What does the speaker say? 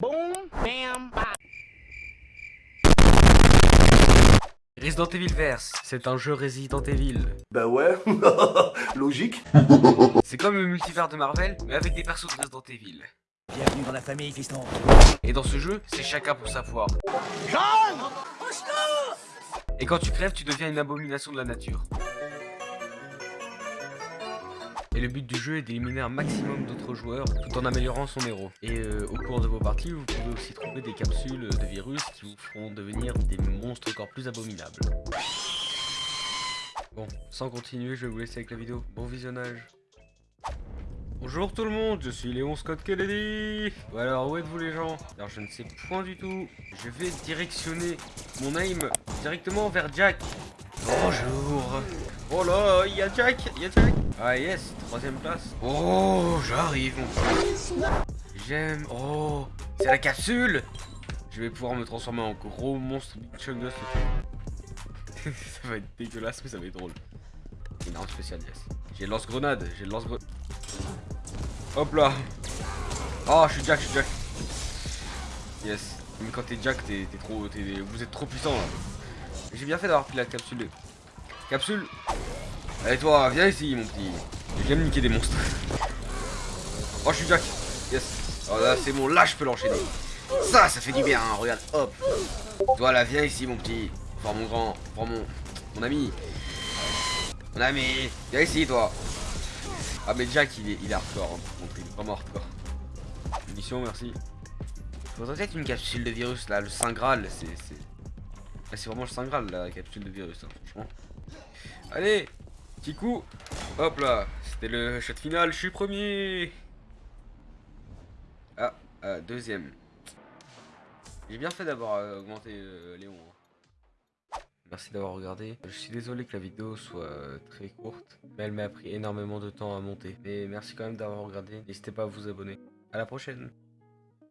Boom, bam, bam. Resident Evil Verse, c'est un jeu Resident Evil. Bah ouais, logique. C'est comme le multivers de Marvel, mais avec des persos de Resident Evil. Bienvenue dans la famille, fiston. Et dans ce jeu, c'est chacun pour sa foi. Et quand tu crèves, tu deviens une abomination de la nature. Et le but du jeu est d'éliminer un maximum d'autres joueurs tout en améliorant son héros. Et euh, au cours de vos parties, vous pouvez aussi trouver des capsules de virus qui vous feront devenir des monstres encore plus abominables. Bon, sans continuer, je vais vous laisser avec la vidéo. Bon visionnage. Bonjour tout le monde, je suis Léon Scott Kennedy Ou alors, où êtes-vous les gens? Alors, je ne sais point du tout. Je vais directionner mon aim directement vers Jack. Bonjour Oh là, il y a Jack, il y a Jack Ah yes, troisième place. Oh, j'arrive J'aime... Oh, c'est la capsule Je vais pouvoir me transformer en gros monstre Big Chungus. ça va être dégueulasse, mais ça va être drôle. Une arme spéciale, yes. J'ai le lance-grenade, j'ai le lance-grenade. Hop là Oh, je suis Jack, je suis Jack Yes. Mais quand t'es Jack, t'es trop... vous êtes trop puissant là. J'ai bien fait d'avoir pris la capsule. Capsule Allez toi, viens ici mon petit. Je viens me niquer des monstres. Oh, je suis Jack Yes Oh là, c'est bon, là je peux l'enchaîner. Ça, ça fait du bien, hein, regarde, hop Toi là, viens ici mon petit. Enfin mon grand, enfin mon... Mon ami. Mon ami Viens ici toi Ah mais Jack il est, il est hardcore, hein, par contre, il est vraiment hardcore. Mission, merci. Faudrait peut-être une capsule de virus là, le Saint Graal, c'est... c'est- Là, c'est vraiment le Saint Graal, la capsule de virus, hein, franchement. Allez Petit coup Hop là C'était le shot final, je suis premier Ah, ah, deuxième. J'ai bien fait d'avoir euh, augmenté euh, Léon. hein. Merci d'avoir regardé. Je suis désolé que la vidéo soit euh, très courte, mais elle m'a pris énormément de temps à monter. Mais merci quand même d'avoir regardé. N'hésitez pas à vous abonner. À la prochaine